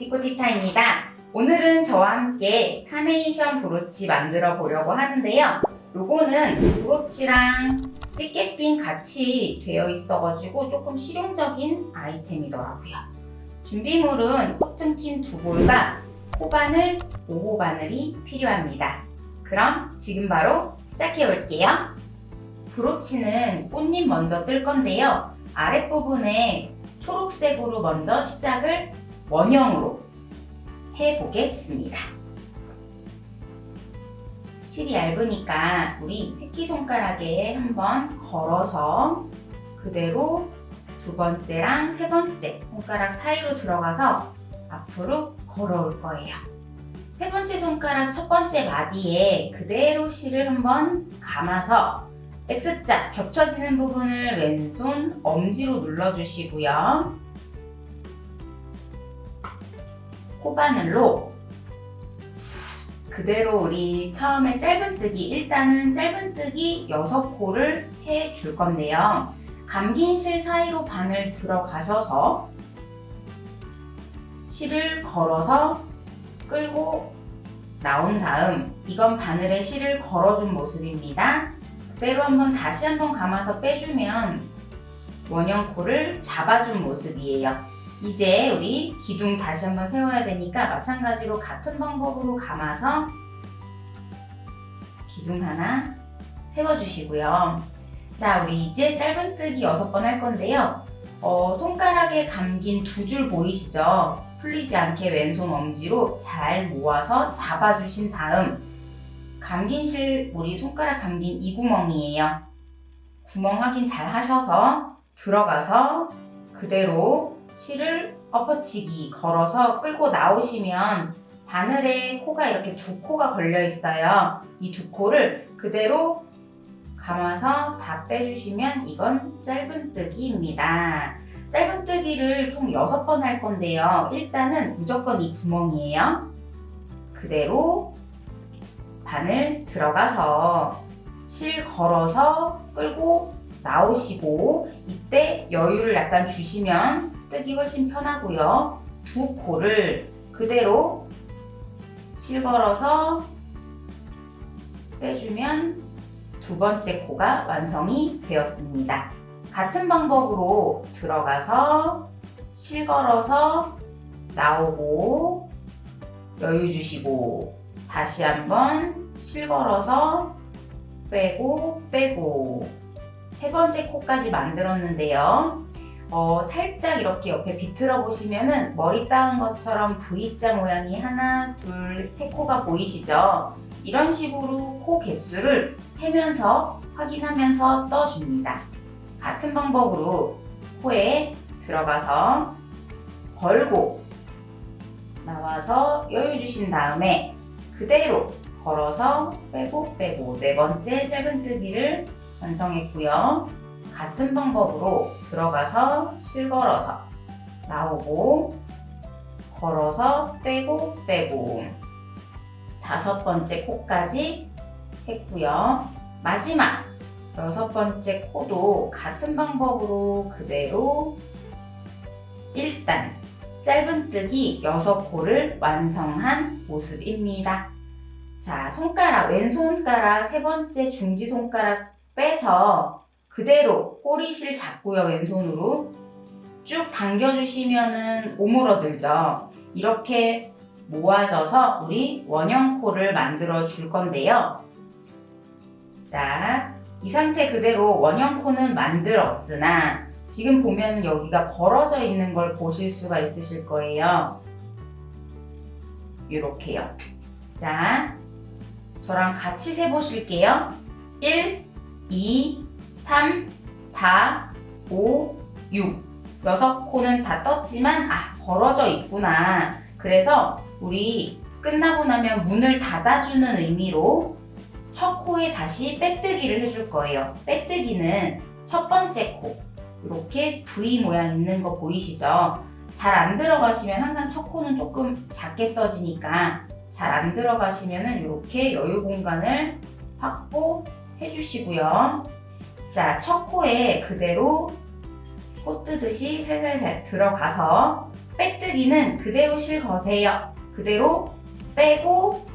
지코티타입니다. 오늘은 저와 함께 카네이션 브로치 만들어 보려고 하는데요. 요거는 브로치랑 집게핀 같이 되어 있어가지고 조금 실용적인 아이템이더라고요. 준비물은 코튼 킨 두 볼과 코바늘 5호 바늘이 필요합니다. 그럼 지금 바로 시작해 볼게요. 브로치는 꽃잎 먼저 뜰 건데요. 아랫부분에 초록색으로 먼저 시작을 원형으로 해보겠습니다. 실이 얇으니까 우리 새끼손가락에 한번 걸어서 그대로 두 번째랑 세 번째 손가락 사이로 들어가서 앞으로 걸어올 거예요. 세 번째 손가락 첫 번째 마디에 그대로 실을 한번 감아서 X자 겹쳐지는 부분을 왼손 엄지로 눌러주시고요. 코바늘로 그대로 우리 처음에 짧은뜨기 일단은 짧은뜨기 6코를 해 줄 건데요. 감긴 실 사이로 바늘 들어가셔서 실을 걸어서 끌고 나온 다음 이건 바늘에 실을 걸어준 모습입니다. 그대로 한번 다시 한번 감아서 빼주면 원형 코를 잡아준 모습이에요. 이제 우리 기둥 다시 한번 세워야 되니까 마찬가지로 같은 방법으로 감아서 기둥 하나 세워주시고요. 자, 우리 이제 짧은뜨기 6번 할 건데요. 어, 손가락에 감긴 두 줄 보이시죠? 풀리지 않게 왼손 엄지로 잘 모아서 잡아주신 다음 감긴 실 우리 손가락 감긴 이 구멍이에요. 구멍 확인 잘 하셔서 들어가서 그대로 실을 엎어치기 걸어서 끌고 나오시면 바늘에 코가 이렇게 두 코가 걸려 있어요. 이 두 코를 그대로 감아서 다 빼주시면 이건 짧은뜨기입니다. 짧은뜨기를 총 6번 할 건데요. 일단은 무조건 이 구멍이에요. 그대로 바늘 들어가서 실 걸어서 끌고 나오시고 이때 여유를 약간 주시면 뜨기 훨씬 편하고요. 두 코를 그대로 실 걸어서 빼주면 두 번째 코가 완성이 되었습니다. 같은 방법으로 들어가서 실 걸어서 나오고 여유 주시고 다시 한번 실 걸어서 빼고 빼고 세 번째 코까지 만들었는데요. 어, 살짝 이렇게 옆에 비틀어 보시면은 머리 따은 것처럼 V자 모양이 하나, 둘, 세 코가 보이시죠? 이런 식으로 코 개수를 세면서 확인하면서 떠줍니다. 같은 방법으로 코에 들어가서 걸고 나와서 여유 주신 다음에 그대로 걸어서 빼고 빼고 네 번째 짧은뜨기를 완성했고요. 같은 방법으로 들어가서 실걸어서 나오고 걸어서 빼고 빼고 다섯 번째 코까지 했고요. 마지막 여섯 번째 코도 같은 방법으로 그대로 일단 짧은뜨기 6코를 완성한 모습입니다. 자, 손가락, 왼손가락 세 번째 중지 손가락 빼서 그대로 꼬리실 잡고요, 왼손으로. 쭉 당겨주시면 은 오므러들죠. 이렇게 모아져서 우리 원형코를 만들어 줄 건데요. 자, 이 상태 그대로 원형코는 만들었으나 지금 보면 여기가 벌어져 있는 걸 보실 수가 있으실 거예요. 이렇게요. 자, 저랑 같이 세보실게요. 1, 2, 3, 4, 5, 6 6코는 다 떴지만 아 벌어져 있구나. 그래서 우리 끝나고 나면 문을 닫아주는 의미로 첫 코에 다시 빼뜨기를 해줄 거예요. 빼뜨기는 첫 번째 코. 이렇게 V 모양 있는 거 보이시죠? 잘 안 들어가시면 항상 첫 코는 조금 작게 떠지니까 잘 안 들어가시면 이렇게 여유 공간을 확보해 주시고요 자, 첫 코에 그대로 코 뜨듯이 살살살 들어가서 빼뜨기는 그대로 실 거세요. 그대로 빼고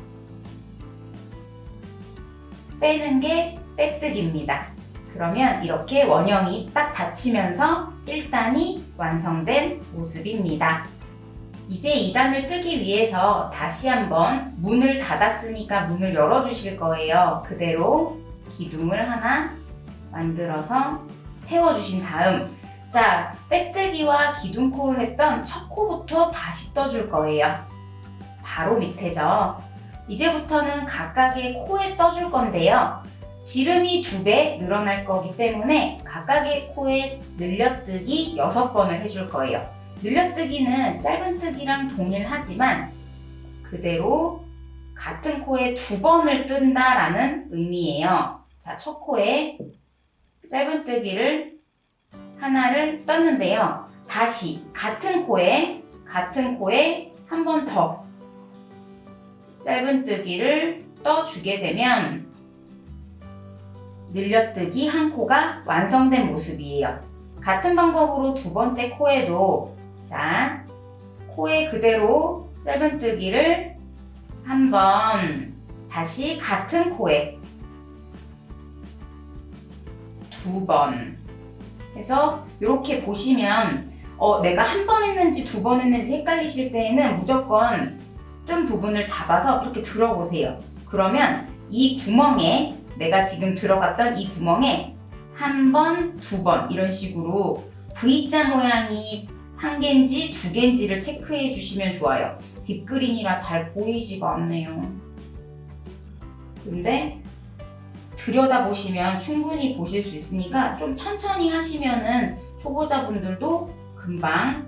빼는 게 빼뜨기입니다. 그러면 이렇게 원형이 딱 닫히면서 1단이 완성된 모습입니다. 이제 2단을 뜨기 위해서 다시 한번 문을 닫았으니까 문을 열어주실 거예요. 그대로 기둥을 하나 만들어서 세워주신 다음 자, 빼뜨기와 기둥코를 했던 첫 코부터 다시 떠줄 거예요. 바로 밑에죠. 이제부터는 각각의 코에 떠줄 건데요. 지름이 두 배 늘어날 거기 때문에 각각의 코에 늘려뜨기 6번을 해줄 거예요. 늘려뜨기는 짧은뜨기랑 동일하지만 그대로 같은 코에 두 번을 뜬다라는 의미예요. 자, 첫 코에 짧은뜨기를 하나를 떴는데요. 다시 같은 코에 같은 코에 한 번 더 짧은뜨기를 떠주게 되면 늘려뜨기 한 코가 완성된 모습이에요. 같은 방법으로 두 번째 코에도 자 코에 그대로 짧은뜨기를 한번 다시 같은 코에 두번 해서 이렇게 보시면 어, 내가 한 번 했는지 두 번 했는지 헷갈리실 때에는 무조건 뜬 부분을 잡아서 이렇게 들어보세요. 그러면 이 구멍에 내가 지금 들어갔던 이 구멍에 한 번, 두 번 이런 식으로 V자 모양이 한 개인지 두 개인지를 체크해 주시면 좋아요. 딥그린이라 잘 보이지가 않네요. 근데 들여다보시면 충분히 보실 수 있으니까 좀 천천히 하시면은 초보자분들도 금방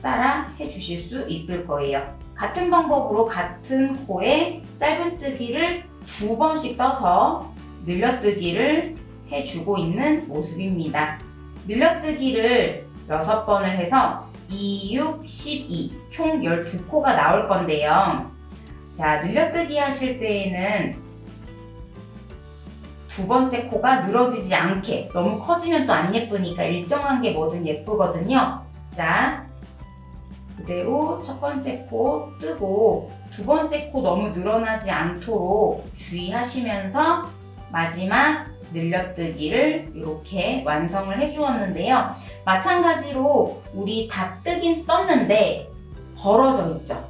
따라 해주실 수 있을 거예요. 같은 방법으로 같은 코에 짧은뜨기를 두 번씩 떠서 늘려뜨기를 해주고 있는 모습입니다. 늘려뜨기를 6번을 해서 2, 6, 12, 총 12코가 나올 건데요. 자, 늘려뜨기 하실 때에는 두 번째 코가 늘어지지 않게 너무 커지면 또 안 예쁘니까 일정한 게 뭐든 예쁘거든요. 자, 그대로 첫 번째 코 뜨고 두 번째 코 너무 늘어나지 않도록 주의하시면서 마지막 늘려뜨기를 이렇게 완성을 해주었는데요. 마찬가지로 우리 다 뜨긴 떴는데 벌어져 있죠.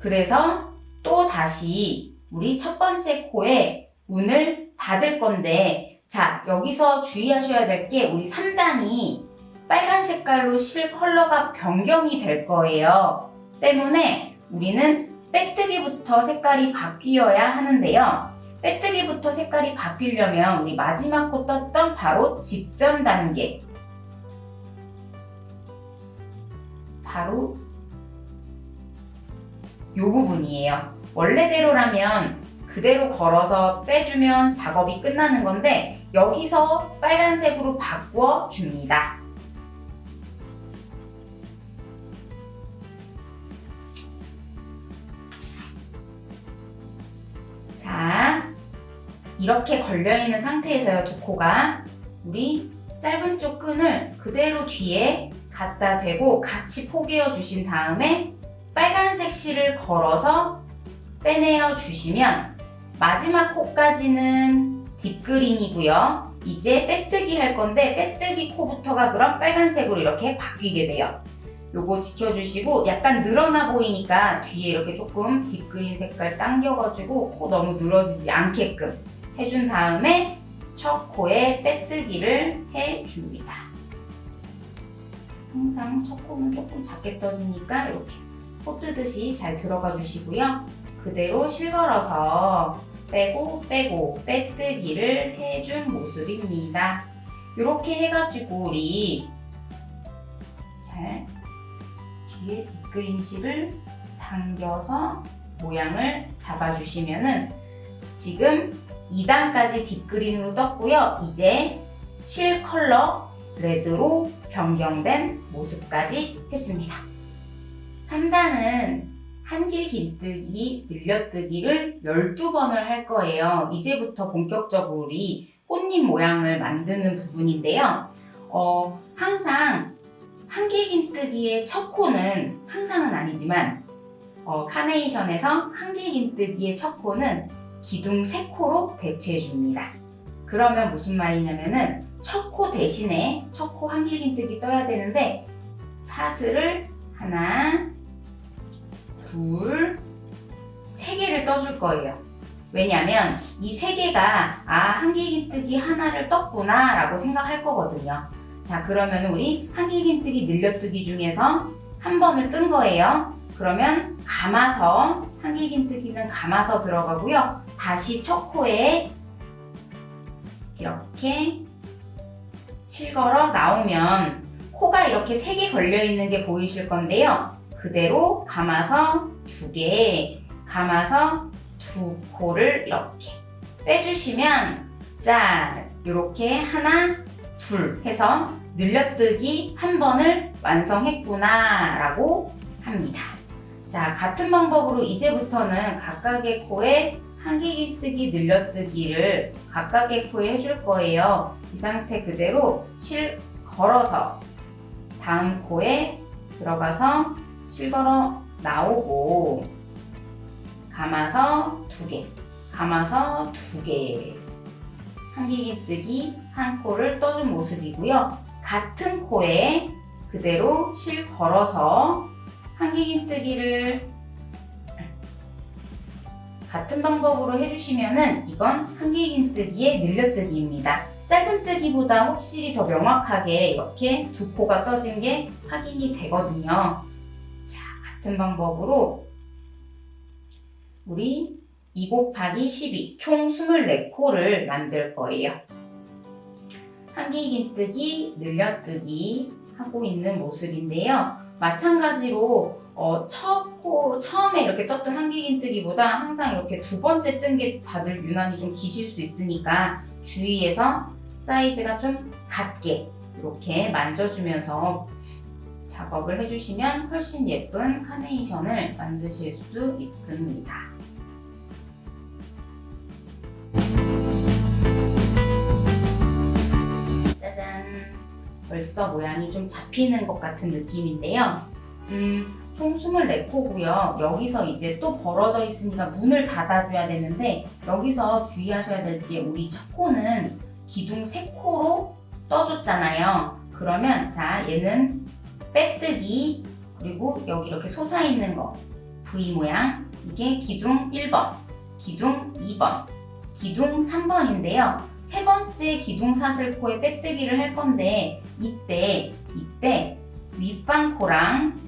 그래서 또 다시 우리 첫 번째 코에 문을 닫을 건데 자 여기서 주의하셔야 될 게 우리 3단이 빨간 색깔로 실 컬러가 변경이 될 거예요. 때문에 우리는 빼뜨기부터 색깔이 바뀌어야 하는데요. 빼뜨기부터 색깔이 바뀌려면 우리 마지막 코 떴던 바로 직전 단계 바로 이 부분이에요. 원래대로라면 그대로 걸어서 빼주면 작업이 끝나는 건데 여기서 빨간색으로 바꾸어 줍니다. 자, 이렇게 걸려있는 상태에서요, 두 코가. 우리 짧은 쪽 끈을 그대로 뒤에 갖다 대고 같이 포개어 주신 다음에 빨간색 실을 걸어서 빼내어 주시면 마지막 코까지는 deep green이고요. 이제 빼뜨기 할 건데 빼뜨기 코부터가 그럼 빨간색으로 이렇게 바뀌게 돼요. 요거 지켜주시고 약간 늘어나 보이니까 뒤에 이렇게 조금 deep green 색깔 당겨가지고 코 너무 늘어지지 않게끔 해준 다음에 첫 코에 빼뜨기를 해줍니다. 항상 첫 코는 조금 작게 떠지니까 이렇게 코 뜨듯이 잘 들어가 주시고요. 그대로 실걸어서 빼고 빼고 빼뜨기를 해준 모습입니다. 이렇게 해가지고 우리 잘 뒤에 뒷그린 실을 당겨서 모양을 잡아주시면은 지금 2단까지 뒷그린으로 떴고요. 이제 실 컬러 레드로 변경된 모습까지 했습니다. 3단은 한길 긴뜨기, 늘려뜨기를 12번을 할 거예요. 이제부터 본격적으로 우리 꽃잎 모양을 만드는 부분인데요. 어, 항상 한길 긴뜨기의 첫 코는 항상은 아니지만 어, 카네이션에서 한길 긴뜨기의 첫 코는 기둥 세 코로 대체해 줍니다. 그러면 무슨 말이냐면은 첫 코 대신에 첫 코 한길긴뜨기 떠야 되는데 사슬을 하나, 둘, 세 개를 떠줄 거예요. 왜냐면 이 세 개가 아 한길긴뜨기 하나를 떴구나 라고 생각할 거거든요. 자 그러면 우리 한길긴뜨기 늘려뜨기 중에서 한 번을 뜬 거예요. 그러면 감아서 한길긴뜨기는 감아서 들어가고요. 다시 첫 코에 이렇게 실걸어 나오면 코가 이렇게 세 개 걸려 있는 게 보이실 건데요. 그대로 감아서 두 개, 감아서 두 코를 이렇게 빼주시면 짠! 이렇게 하나, 둘 해서 늘려뜨기 한 번을 완성했구나 라고 합니다. 자, 같은 방법으로 이제부터는 각각의 코에 한기기뜨기 늘려뜨기를 각각의 코에 해줄 거예요. 이 상태 그대로 실 걸어서 다음 코에 들어가서 실 걸어 나오고 감아서 두 개, 감아서 두 개. 한기기뜨기 한 코를 떠준 모습이고요. 같은 코에 그대로 실 걸어서 한기긴뜨기를 같은 방법으로 해주시면은 이건 한기긴뜨기의 늘려뜨기입니다. 짧은 뜨기보다 확실히 더 명확하게 이렇게 두 코가 떠진 게 확인이 되거든요. 자, 같은 방법으로 우리 2 곱하기 12, 총 24코를 만들 거예요. 한기긴뜨기, 늘려뜨기 하고 있는 모습인데요. 마찬가지로 어, 첫 코, 처음에 이렇게 떴던 한기긴뜨기보다 항상 이렇게 두 번째 뜬 게 다들 유난히 좀 기실 수 있으니까 주의해서 사이즈가 좀 같게 이렇게 만져주면서 작업을 해주시면 훨씬 예쁜 카네이션을 만드실 수 있습니다. 짜잔! 벌써 모양이 좀 잡히는 것 같은 느낌인데요. 음, 총 24코고요. 여기서 이제 또 벌어져 있으니까 문을 닫아줘야 되는데 여기서 주의하셔야 될 게 우리 첫 코는 기둥 3코로 떠줬잖아요. 그러면 자 얘는 빼뜨기 그리고 여기 이렇게 솟아있는 거 V 모양 이게 기둥 1번, 기둥 2번, 기둥 3번인데요. 세 번째 기둥 사슬코에 빼뜨기를 할 건데 이때 이때 윗방코랑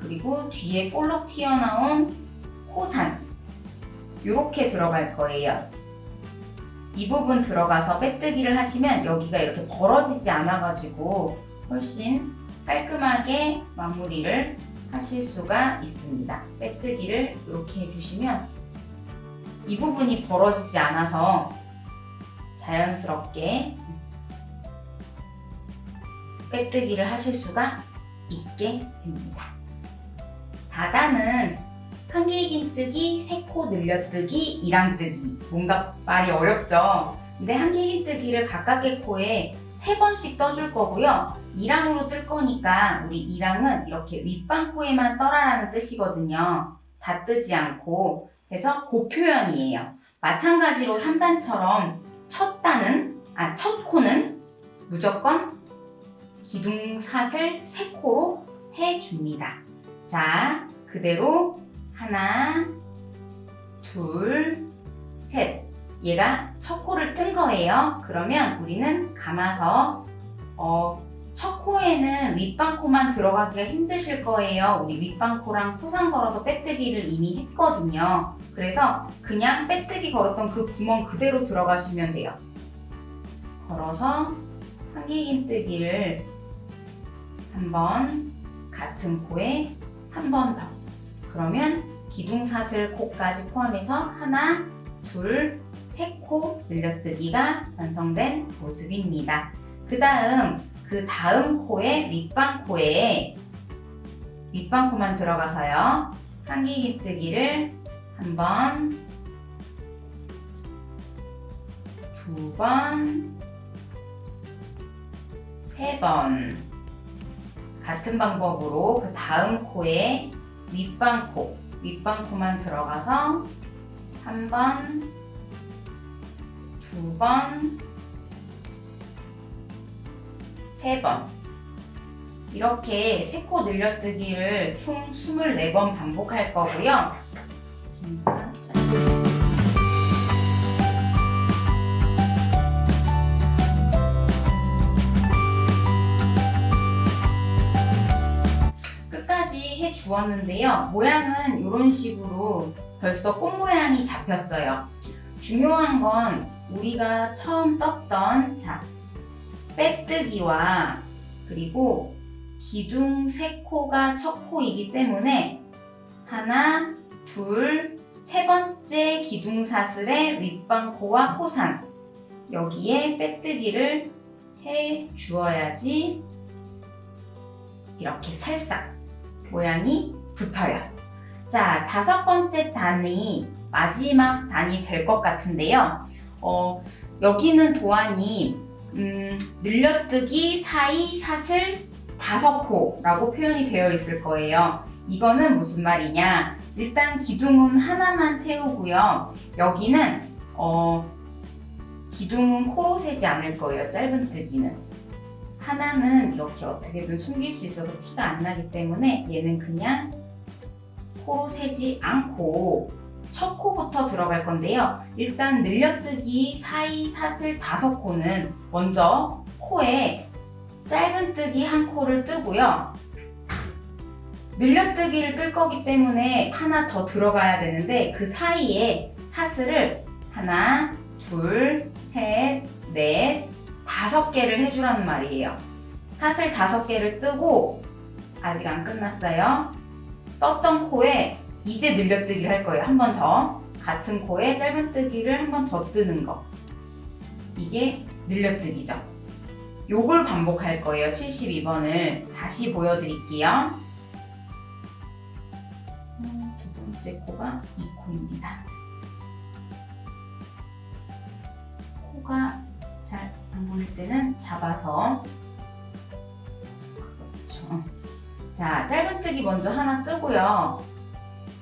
그리고 뒤에 볼록 튀어나온 코산 이렇게 들어갈 거예요. 이 부분 들어가서 빼뜨기를 하시면 여기가 이렇게 벌어지지 않아 가지고 훨씬 깔끔하게 마무리를 하실 수가 있습니다. 빼뜨기를 이렇게 해주시면 이 부분이 벌어지지 않아서 자연스럽게 빼뜨기를 하실 수가 있게 됩니다. 4단은 한길긴뜨기, 세코 늘려뜨기, 이랑뜨기 뭔가 말이 어렵죠? 근데 한길긴뜨기를 각각의 코에 세 번씩 떠줄 거고요. 이랑으로 뜰 거니까 우리 이랑은 이렇게 윗방코에만 떠라라는 뜻이거든요. 다 뜨지 않고 그래서 그 표현이에요. 마찬가지로 3단처럼 첫 단은 아, 첫 코는 무조건 기둥사슬 3코로 해줍니다. 자, 그대로 하나, 둘, 셋. 얘가 첫 코를 뜬 거예요. 그러면 우리는 감아서 어, 첫 코에는 윗방코만 들어가기가 힘드실 거예요. 우리 윗방코랑 포상 걸어서 빼뜨기를 이미 했거든요. 그래서 그냥 빼뜨기 걸었던 그 구멍 그대로 들어가시면 돼요. 걸어서 한길긴뜨기를 한번 같은 코에 한 번 더. 그러면 기둥사슬 코까지 포함해서 하나, 둘, 세코 늘려뜨기가 완성된 모습입니다. 그 다음 그 다음 코에 윗방 코에 윗방 코만 들어가서요. 한기기뜨기를 한 번, 두 번, 세 번. 같은 방법으로 그 다음 코에 윗방 코, 윗방 코만 들어가서 한 번, 두 번, 세 번. 이렇게 세 코 늘려뜨기를 총 24번 반복할 거고요. 끝까지 해 주었는데요. 모양은 이런 식으로 벌써 꽃 모양이 잡혔어요. 중요한 건 우리가 처음 떴던 자 빼뜨기와 그리고 기둥 세 코가 첫 코이기 때문에 하나, 둘, 세 번째 기둥 사슬의 윗방코와 코산 여기에 빼뜨기를 해 주어야지 이렇게 찰싹 모양이 붙어요. 자, 다섯 번째 단이 마지막 단이 될 것 같은데요. 어, 여기는 도안이 음, 늘려뜨기 사이 사슬 다섯 코라고 표현이 되어 있을 거예요. 이거는 무슨 말이냐? 일단 기둥은 하나만 세우고요. 여기는 어, 기둥은 코로 세지 않을 거예요. 짧은 뜨기는. 하나는 이렇게 어떻게든 숨길 수 있어서 티가 안 나기 때문에 얘는 그냥 코로 세지 않고 첫 코부터 들어갈 건데요. 일단 늘려뜨기 사이 사슬 다섯 코는 먼저 코에 짧은뜨기 한 코를 뜨고요. 늘려뜨기를 뜰 거기 때문에 하나 더 들어가야 되는데 그 사이에 사슬을 하나, 둘, 셋, 넷, 다섯 개를 해주라는 말이에요. 사슬 다섯 개를 뜨고 아직 안 끝났어요. 떴던 코에 이제 늘려뜨기를 할 거예요. 한 번 더. 같은 코에 짧은뜨기를 한 번 더 뜨는 거. 이게 늘려뜨기죠. 요걸 반복할 거예요. 72번을 다시 보여드릴게요. 음, 두 번째 코가 이 코입니다. 코가 잘 안 보일 때는 잡아서 그렇죠. 자, 짧은뜨기 먼저 하나 뜨고요.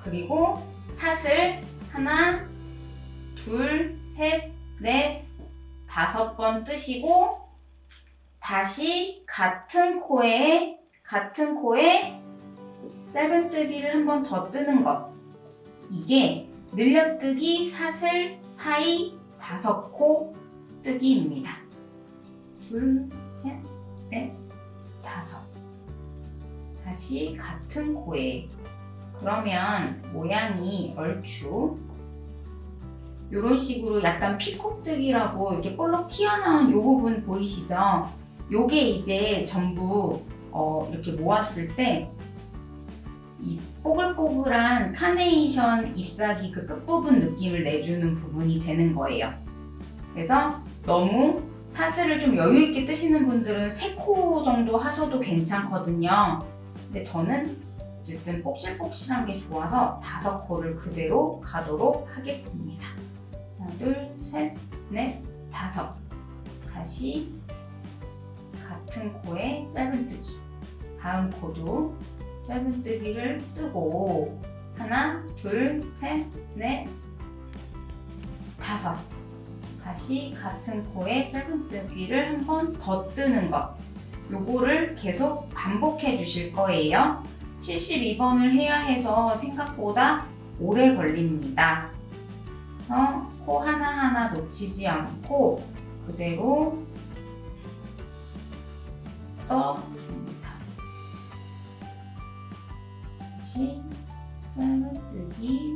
그리고 사슬 하나, 둘, 셋, 넷, 다섯 번 뜨시고 다시 같은 코에 같은 코에 짧은뜨기를 한 번 더 뜨는 것. 이게 늘려뜨기 사슬 사이 다섯 코 뜨기입니다. 둘, 셋, 넷, 다섯. 다시 같은 코에. 그러면 모양이 얼추 이런 식으로 약간 피콕뜨기라고 이렇게 볼록 튀어나온 요 부분 보이시죠? 요게 이제 전부 어, 이렇게 모았을 때 이 뽀글뽀글한 카네이션 잎사귀 그 끝부분 느낌을 내주는 부분이 되는 거예요. 그래서 너무 사슬을 좀 여유 있게 뜨시는 분들은 3코 정도 하셔도 괜찮거든요. 근데 저는 어쨌든 폭실폭실한 게 좋아서 다섯 코를 그대로 가도록 하겠습니다. 하나, 둘, 셋, 넷, 다섯. 다시 같은 코에 짧은뜨기. 다음 코도 짧은뜨기를 뜨고 하나, 둘, 셋, 넷, 다섯. 다시 같은 코에 짧은뜨기를 한 번 더 뜨는 것. 요거를 계속 반복해 주실 거예요. 72번을 해야 해서 생각보다 오래 걸립니다. 어, 코 하나하나 놓치지 않고 그대로 떠줍니다. 다시 짧은뜨기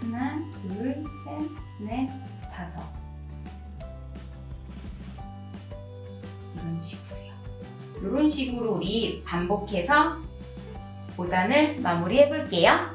하나, 둘, 셋, 넷, 다섯 이런 식으로요. 이런 식으로 우리 반복해서 5단을 마무리해 볼게요.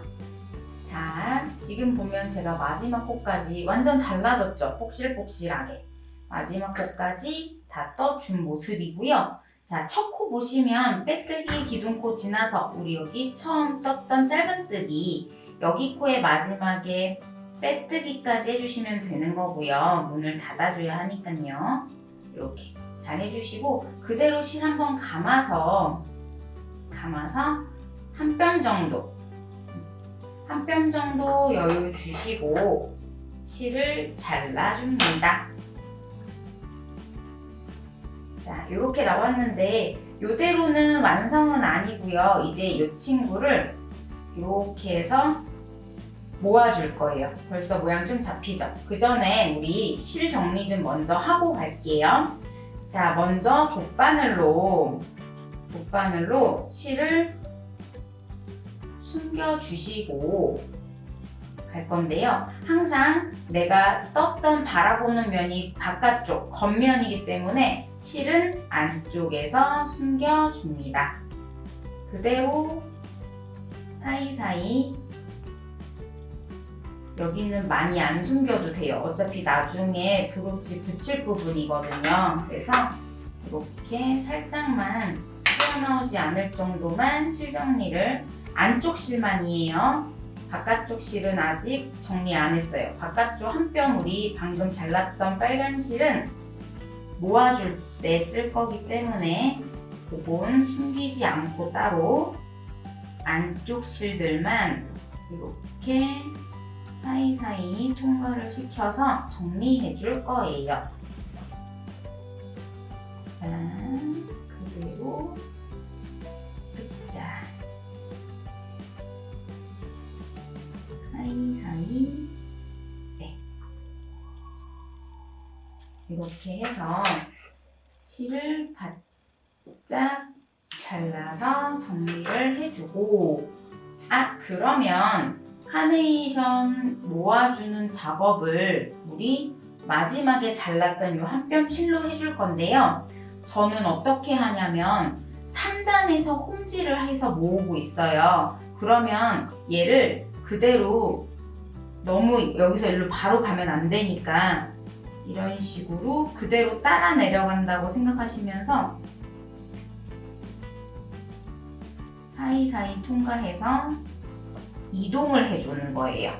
자, 지금 보면 제가 마지막 코까지 완전 달라졌죠? 폭실폭실하게. 마지막 코까지 다 떠준 모습이고요. 자, 첫 코 보시면 빼뜨기 기둥코 지나서 우리 여기 처음 떴던 짧은뜨기 여기 코의 마지막에 빼뜨기까지 해주시면 되는 거고요. 문을 닫아줘야 하니까요. 이렇게 잘 해주시고 그대로 실 한번 감아서 감아서 한 뼘 정도 한 뼘 정도 여유 주시고 실을 잘라줍니다. 자, 이렇게 나왔는데 이대로는 완성은 아니고요. 이제 이 친구를 이렇게 해서 모아줄 거예요. 벌써 모양 좀 잡히죠? 그 전에 우리 실 정리 좀 먼저 하고 갈게요. 자, 먼저 돗바늘로 돗바늘로 실을 숨겨주시고 갈 건데요. 항상 내가 떴던 바라보는 면이 바깥쪽, 겉면이기 때문에 실은 안쪽에서 숨겨줍니다. 그대로 사이사이 여기는 많이 안 숨겨도 돼요. 어차피 나중에 브로치 붙일 부분이거든요. 그래서 이렇게 살짝만 튀어나오지 않을 정도만 실 정리를 안쪽 실만이에요. 바깥쪽 실은 아직 정리 안 했어요. 바깥쪽 한 뼘 우리 방금 잘랐던 빨간 실은 모아줄 때 쓸 거기 때문에 그건 숨기지 않고 따로 안쪽 실들만 이렇게 사이사이 통과를 시켜서 정리해 줄 거예요. 자, 그리고 사이사이 네. 이렇게 해서 실을 바짝 잘라서 정리를 해주고 아 그러면 카네이션 모아주는 작업을 우리 마지막에 잘랐던 이 한 뼘 실로 해줄 건데요. 저는 어떻게 하냐면 3단에서 홈질을 해서 모으고 있어요. 그러면 얘를 그대로 너무 여기서 일로 바로 가면 안 되니까 이런 식으로 그대로 따라 내려간다고 생각하시면서 사이사이 통과해서 이동을 해주는 거예요.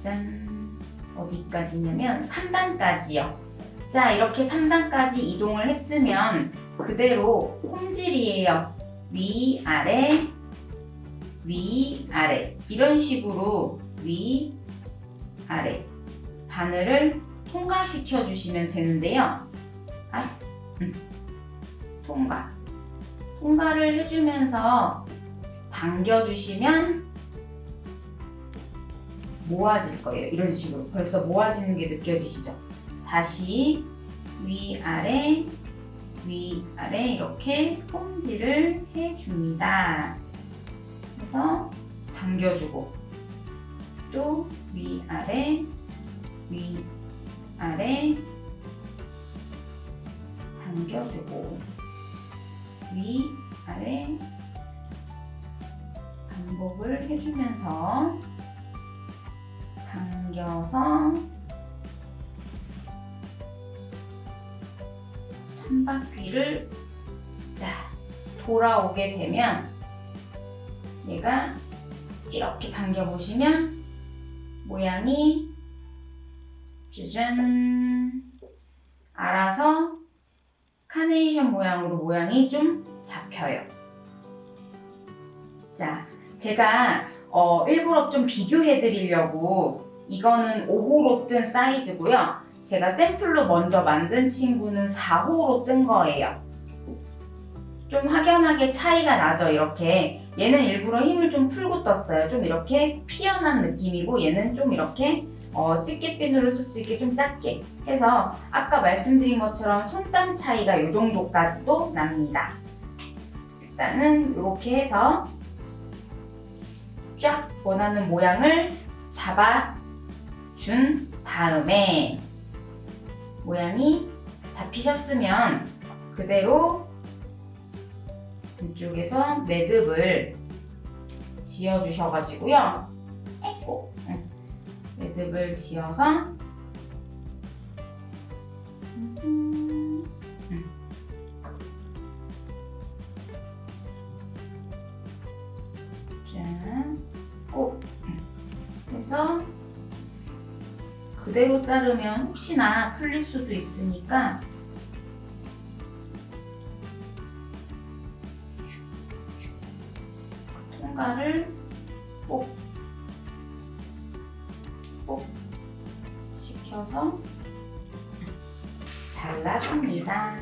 짠! 어디까지냐면 3단까지요. 자, 이렇게 3단까지 이동을 했으면 그대로 홈질이에요. 위, 아래, 위, 아래 이런 식으로 위, 아래 바늘을 통과시켜 주시면 되는데요. 아, 음, 통과. 통과를 해주면서 당겨주시면 모아질 거예요. 이런 식으로 벌써 모아지는 게 느껴지시죠? 다시 위아래 위아래 이렇게 홈질을 해줍니다. 해서 당겨주고 또 위아래 위아래 당겨주고 위아래 반복을 해주면서 당겨서 천바퀴를 자 돌아오게 되면 얘가 이렇게 당겨 보시면 모양이 짜잔 알아서 카네이션 모양으로 모양이 좀 잡혀요. 자, 제가 어, 일부러 좀 비교해 드리려고 이거는 5호로 뜬 사이즈고요. 제가 샘플로 먼저 만든 친구는 4호로 뜬 거예요. 좀 확연하게 차이가 나죠, 이렇게. 얘는 일부러 힘을 좀 풀고 떴어요. 좀 이렇게 피어난 느낌이고 얘는 좀 이렇게 어, 집게핀으로 쓸 수 있게 좀 작게 해서 아까 말씀드린 것처럼 손땀 차이가 이 정도까지도 납니다. 일단은 이렇게 해서 쫙 원하는 모양을 잡아준 다음에 모양이 잡히셨으면 그대로 이쪽에서 매듭을 지어주셔가지고요. 에고. 매듭을 지어서. 꼭 그래서 그대로 자르면 혹시나 풀릴 수도 있으니까 손가를 뽁, 뽁 시켜서 잘라줍니다.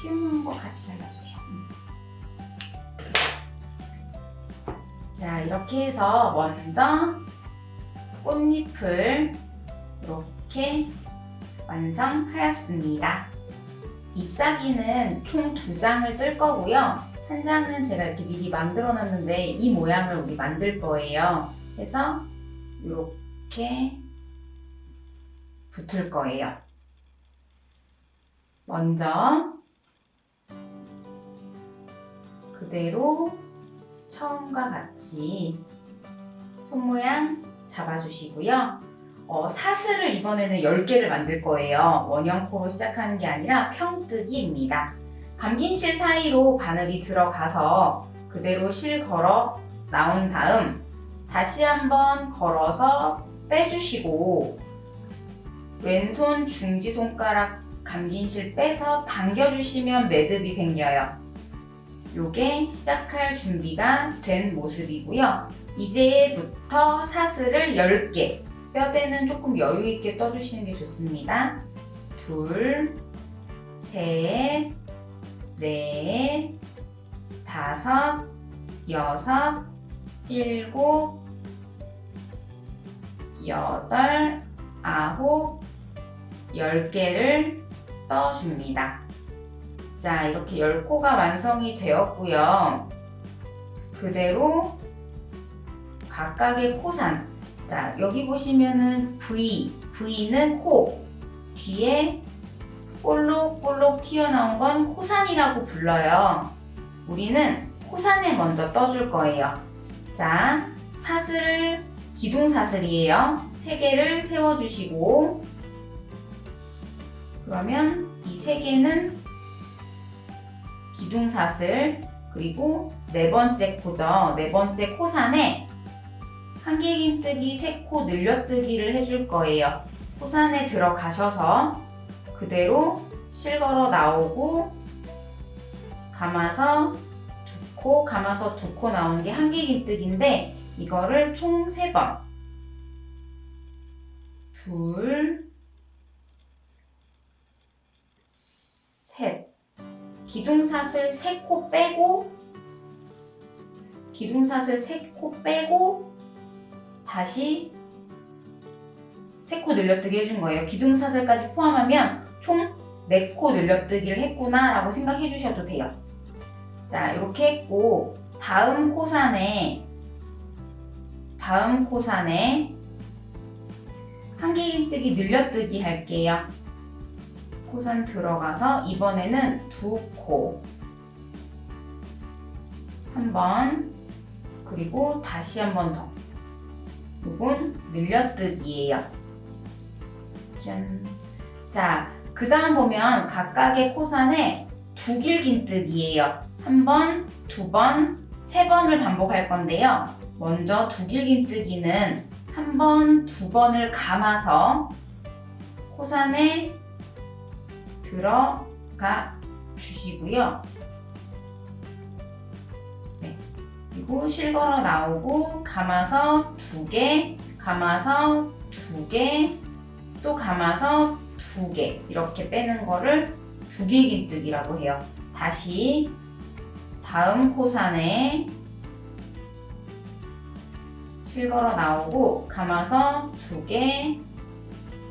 튀는 거 같이 잘라주세요. 음. 자, 이렇게 해서 먼저 꽃잎을 이렇게 완성하였습니다. ip사귀는 총 두 장을 뜰 거고요. 한 장은 제가 이렇게 미리 만들어 놨는데 이 모양을 우리 만들 거예요. 그래서 이렇게 붙을 거예요. 먼저 그대로 처음과 같이 손 모양 잡아주시고요. 어, 사슬을 이번에는 10개를 만들 거예요. 원형 코로 시작하는 게 아니라 평뜨기입니다. 감긴 실 사이로 바늘이 들어가서 그대로 실 걸어 나온 다음 다시 한번 걸어서 빼주시고 왼손 중지손가락 감긴 실 빼서 당겨주시면 매듭이 생겨요. 요게 시작할 준비가 된 모습이고요. 이제부터 사슬을 10개 뼈대는 조금 여유 있게 떠주시는 게 좋습니다. 둘, 셋, 넷, 다섯, 여섯, 일곱, 여덟, 아홉, 열 개를 떠줍니다. 자, 이렇게 열 코가 완성이 되었고요. 그대로 각각의 코산. 자, 여기 보시면은 V, V는 코. 뒤에 볼록볼록 튀어나온 건 코산이라고 불러요. 우리는 코산에 먼저 떠줄 거예요. 자, 사슬을 기둥사슬이에요. 세 개를 세워주시고 그러면 이세 개는 기둥사슬 그리고 네 번째 코죠. 네 번째 코산에 한길긴뜨기 세코 늘려뜨기를 해줄 거예요. 코산에 들어가셔서 그대로 실걸어 나오고 감아서 두 코, 감아서 두 코 나오는 게 한길긴뜨기인데 이거를 총 세 번 둘, 셋 기둥사슬 세 코 빼고 기둥사슬 세 코 빼고 다시 세 코 늘려뜨기 해준 거예요. 기둥사슬까지 포함하면 총 4코 늘려뜨기를 했구나 라고 생각해 주셔도 돼요. 자 이렇게 했고 다음 코산에 다음 코산에 한길긴뜨기 늘려뜨기 할게요. 코산 들어가서 이번에는 두 코. 한 번, 그리고 다시 한 번 더. 이건 늘려뜨기예요. 짠. 자, 그 다음 보면 각각의 코산에 두 길긴뜨기예요. 한 번, 두 번, 세 번을 반복할 건데요. 먼저 두 길긴뜨기는 한 번, 두 번을 감아서 코산에 들어가 주시고요. 네. 그리고 실걸어 나오고 감아서 두 개, 감아서 두 개, 또 감아서 두 개 이렇게 빼는 거를 두길긴뜨기라고 해요. 다시 다음 코산에 실걸어 나오고 감아서 두 개,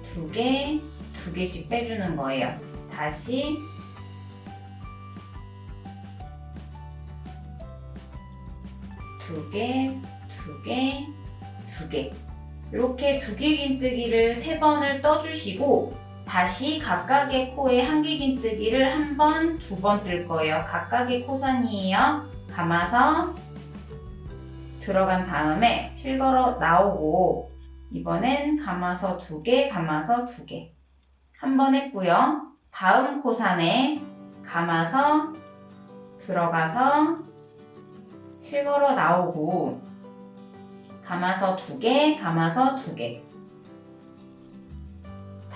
두 개, 두 개씩 빼주는 거예요. 다시 두 개, 두 개, 두 개. 이렇게 두길긴뜨기를 세 번을 떠주시고 다시 각각의 코에 한길긴뜨기를 한 번, 두 번 뜰 거예요. 각각의 코산이에요. 감아서 들어간 다음에 실걸어 나오고 이번엔 감아서 두 개, 감아서 두 개. 한 번 했고요. 다음 코산에 감아서 들어가서 실걸어 나오고 감아서 두 개, 감아서 두 개.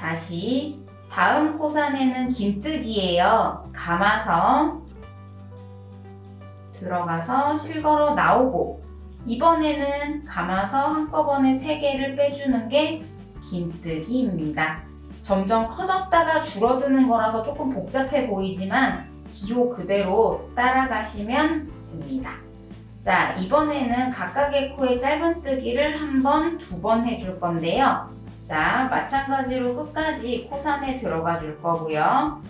다시 다음 코산에는 긴뜨기예요. 감아서 들어가서 실걸어 나오고 이번에는 감아서 한꺼번에 3개를 빼주는 게 긴뜨기입니다. 점점 커졌다가 줄어드는 거라서 조금 복잡해 보이지만 기호 그대로 따라가시면 됩니다. 자, 이번에는 각각의 코에 짧은뜨기를 한 번, 두 번 해줄 건데요. 자, 마찬가지로 끝까지 코산에 들어가 줄 거고요.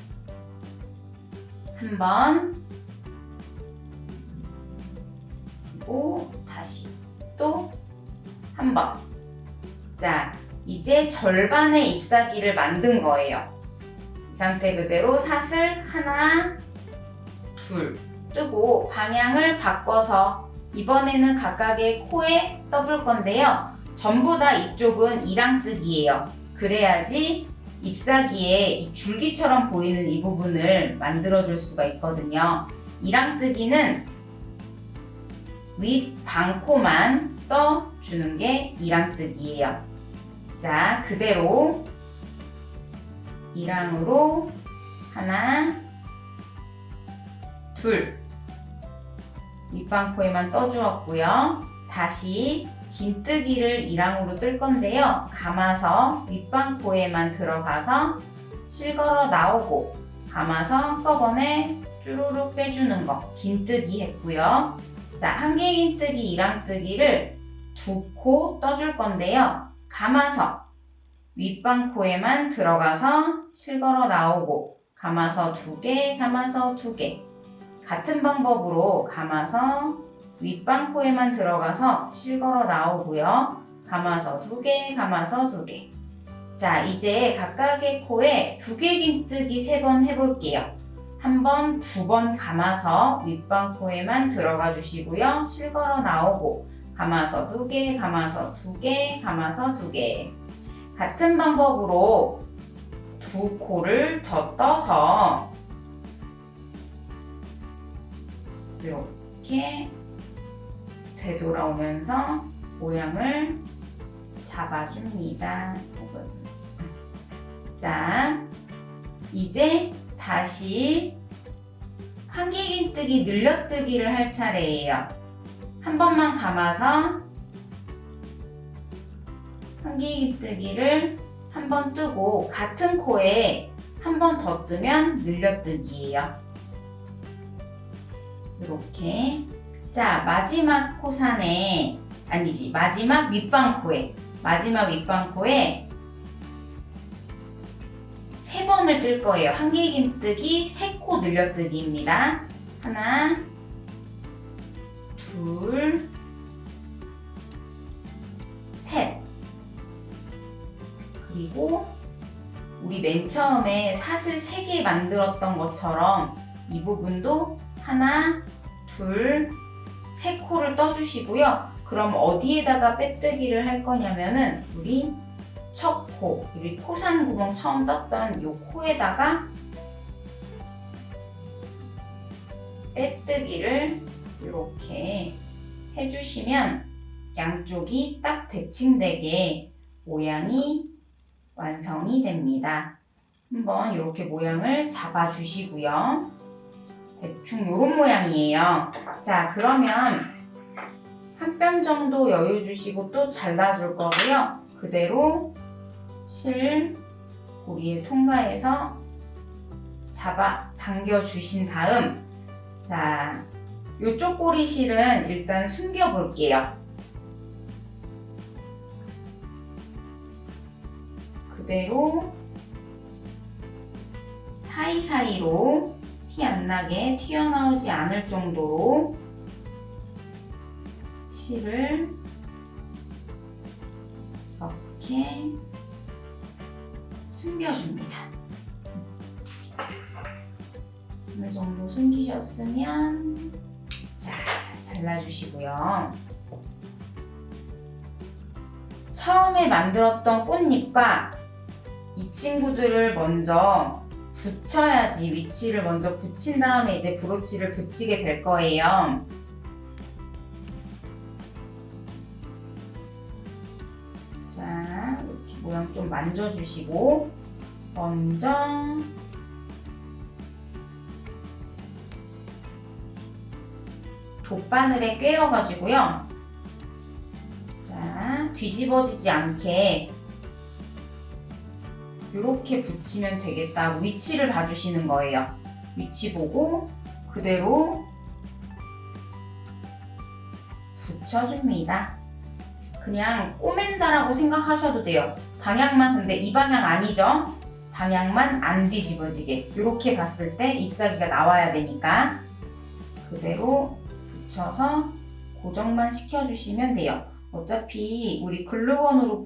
한 번, 그리고 다시 또 한 번. 자, 이제 절반의 잎사귀를 만든 거예요. 이 상태 그대로 사슬 하나, 둘 뜨고 방향을 바꿔서 이번에는 각각의 코에 떠볼 건데요. 전부 다 이쪽은 이랑뜨기예요. 그래야지 잎사귀에 이 줄기처럼 보이는 이 부분을 만들어줄 수가 있거든요. 이랑뜨기는 윗 방코만 떠주는 게 이랑뜨기예요. 자, 그대로 이랑으로 하나, 둘 윗방코에만 떠주었고요. 다시 긴뜨기를 이랑으로 뜰 건데요. 감아서 윗방코에만 들어가서 실걸어 나오고 감아서 한꺼번에 쭈루룩 빼주는 거 긴뜨기 했고요. 자, 한 개 긴뜨기, 이랑뜨기를 두 코 떠줄 건데요. 감아서 윗방코에만 들어가서 실걸어 나오고 감아서 두 개, 감아서 두 개. 같은 방법으로 감아서 윗방코에만 들어가서 실걸어 나오고요. 감아서 두 개, 감아서 두 개. 자, 이제 각각의 코에 두 개 긴뜨기 세 번 해볼게요. 한 번, 두 번 감아서 윗방코에만 들어가 주시고요. 실걸어 나오고 감아서 두 개, 감아서 두 개, 감아서 두 개. 같은 방법으로 두 코를 더 떠서 이렇게 되돌아오면서 모양을 잡아줍니다. 자, 이제 다시 한길긴뜨기 늘려뜨기를 할 차례예요. 한 번만 감아서 한길긴뜨기를 한 번 뜨고 같은 코에 한 번 더 뜨면 늘려뜨기예요. 이렇게 자 마지막 코산에 아니지 마지막 윗방코에 마지막 윗방코에 세 번을 뜰 거예요. 한길긴뜨기 세 코 늘려뜨기입니다. 하나 둘 셋 그리고 우리 맨 처음에 사슬 3개 만들었던 것처럼 이 부분도 하나, 둘, 세 코를 떠주시고요. 그럼 어디에다가 빼뜨기를 할 거냐면은 우리 첫 코, 우리 코산 구멍 처음 떴던 이 코에다가 빼뜨기를 이렇게 해주시면 양쪽이 딱 대칭되게 모양이 완성이 됩니다. 한번 이렇게 모양을 잡아주시고요. 대충 이런 모양이에요. 자, 그러면 한 뼘 정도 여유 주시고 또 잘라줄 거고요. 그대로 실 고리에 통과해서 잡아 당겨 주신 다음 자, 이쪽 꼬리 실은 일단 숨겨 볼게요. 그대로 사이사이로 티 안 나게 튀어나오지 않을 정도로 실을 이렇게 숨겨줍니다. 어느 정도 숨기셨으면 자 잘라주시고요. 처음에 만들었던 꽃잎과 이 친구들을 먼저 붙여야지 위치를 먼저 붙인 다음에 이제 브로치를 붙이게 될 거예요. 자, 이렇게 모양 좀 만져주시고 먼저 돗바늘에 꿰어가지고요. 뒤집어지지 않게 이렇게 붙이면 되겠다. 위치를 봐주시는 거예요. 위치 보고 그대로 붙여줍니다. 그냥 꼬맨다라고 생각하셔도 돼요. 방향만 근데 이 방향 아니죠? 방향만 안 뒤집어지게 이렇게 봤을 때 잎사귀가 나와야 되니까 그대로 붙여서 고정만 시켜주시면 돼요. 어차피 우리 글루건으로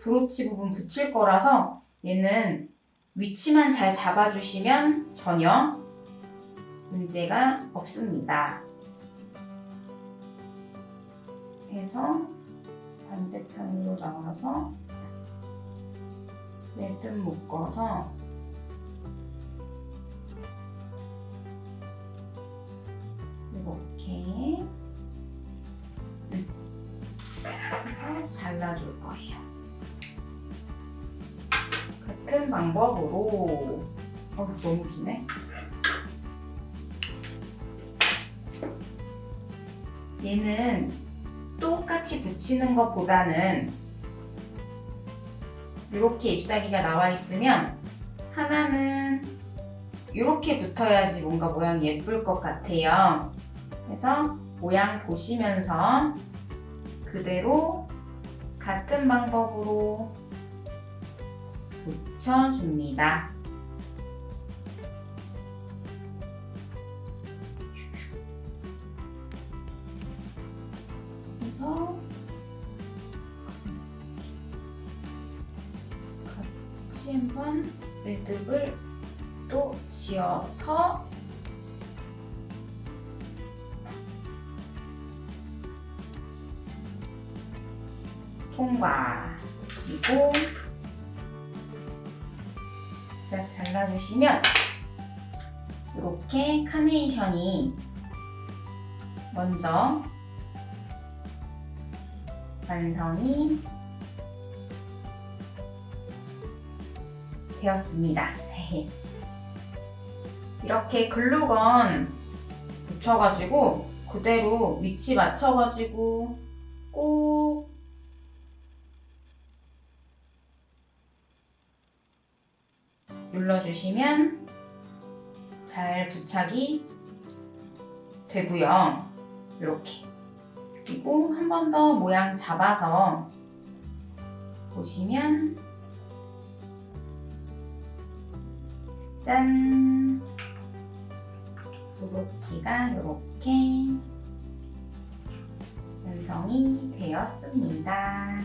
브로치 부분 붙일 거라서 얘는 위치만 잘 잡아주시면 전혀 문제가 없습니다. 해서 반대편으로 나와서 매듭 묶어서 이렇게 어 너무 기네. 얘는 똑같이 붙이는 것보다는 이렇게 잎사귀가 나와 있으면 하나는 이렇게 붙어야지 뭔가 모양이 예쁠 것 같아요. 그래서 모양 보시면서 그대로 같은 방법으로 붙여줍니다. 그래서 같이 한번 매듭을 또 지어서 통과 그리고 짝 잘라주시면 이렇게 카네이션이 먼저 완성이 되었습니다. 이렇게 글루건 붙여가지고 그대로 위치 맞춰가지고 꾹 주시면 잘 부착이 되고요. 이렇게 그리고 한 번 더 모양 잡아서 보시면 짠! 브로치가 이렇게 완성이 되었습니다.